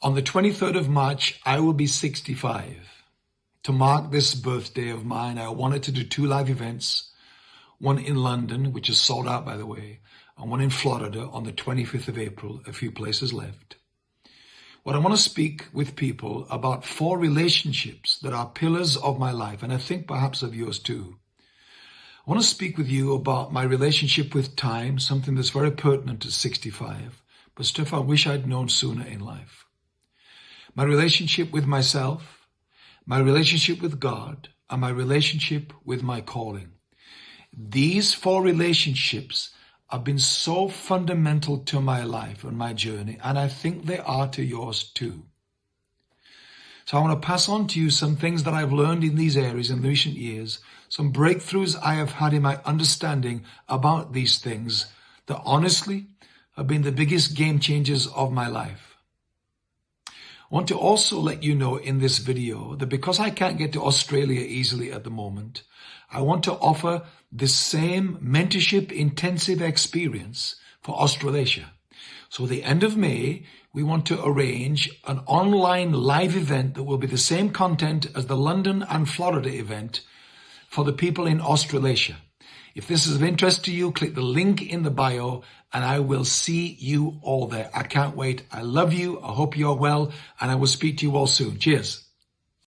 On the 23rd of March, I will be 65. To mark this birthday of mine, I wanted to do two live events, one in London, which is sold out by the way, and one in Florida on the 25th of April, a few places left. What I want to speak with people about four relationships that are pillars of my life, and I think perhaps of yours too. I want to speak with you about my relationship with time, something that's very pertinent at 65, but stuff I wish I'd known sooner in life. My relationship with myself, my relationship with God, and my relationship with my calling. These four relationships have been so fundamental to my life and my journey, and I think they are to yours too. So I want to pass on to you some things that I've learned in these areas in recent years, some breakthroughs I have had in my understanding about these things that honestly have been the biggest game changers of my life. Want to also let you know in this video that because I can't get to Australia easily at the moment, I want to offer the same mentorship intensive experience for Australasia. So the end of May, we want to arrange an online live event that will be the same content as the London and Florida event for the people in Australasia. If this is of interest to you, click the link in the bio and I will see you all there. I can't wait. I love you. I hope you're well and I will speak to you all soon. Cheers.